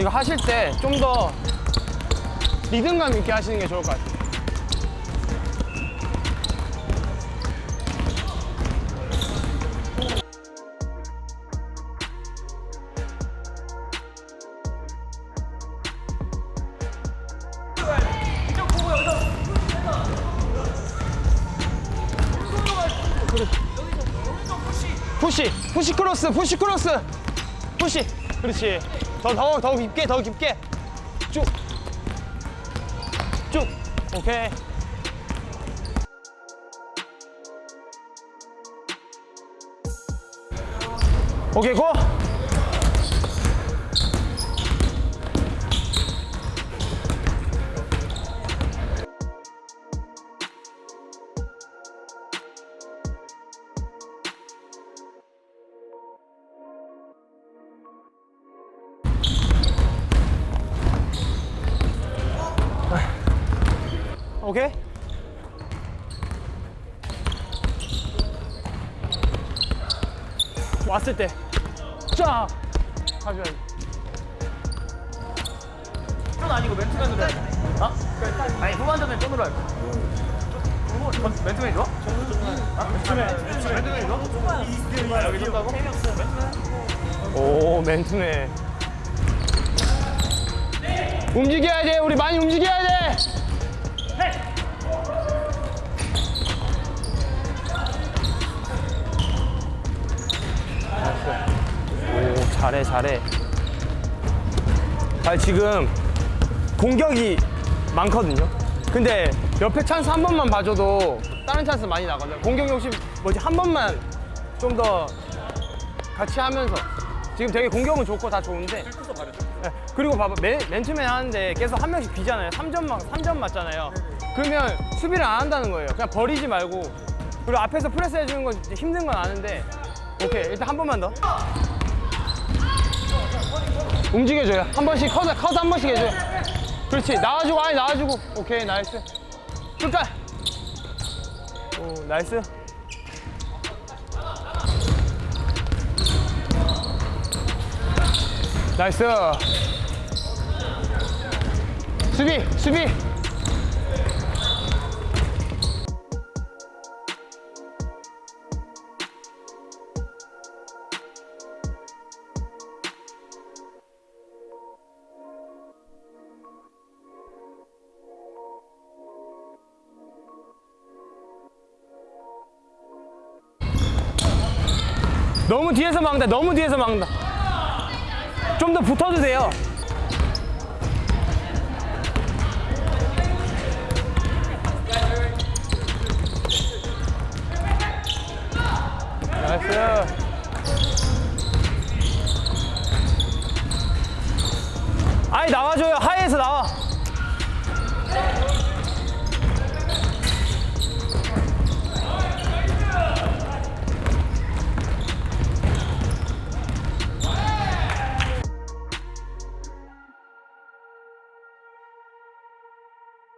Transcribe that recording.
이거 하실 때 좀 더 리듬감 있게 하시는 게 좋을 것 같아요. 푸시 푸시 크로스 푸시 크로스 푸시 그렇지. 더더 더 깊게 더 깊게. 쭉쭉. 오케이. 오케이 고 오케이 왔을 때 쫙 가줘야지 전 아니고 맨투맨으로 해. 어? 아니 후반전에 쫀으로 할 거야. 전 맨투맨이 좋아? 아? 맨투맨. 맨투맨이 좋아? 여기 좋다고? 오 맨투맨 움직여야 돼 우리 많이 움직여야 돼 잘해 잘해. 아 지금 공격이 많거든요. 근데 옆에 찬스 한 번만 봐줘도 다른 찬스 많이 나거든요. 공격 욕심 뭐지? 한 번만 좀 더 같이 하면서. 지금 되게 공격은 좋고 다 좋은데. 네, 그리고 봐봐. 맨, 맨투맨 하는데 계속 한 명씩 비잖아요. 3점, 맞, 3점 맞잖아요. 그러면 수비를 안 한다는 거예요. 그냥 버리지 말고. 그리고 앞에서 프레스 해주는 건 힘든 건 아는데. 오케이. 일단 한 번만 더 움직여줘요. 한 번씩 컷, 컷한 번씩 해줘요. 그렇지. 나와주고 아니 나와주고. 오케이 nice. 끝까지 오 nice. 나이스. 수비 수비 너무 뒤에서 막는다 너무 뒤에서 막는다 좀 더 붙어도 돼요. 나이스. 아니 나와줘요. 하이에서 나와.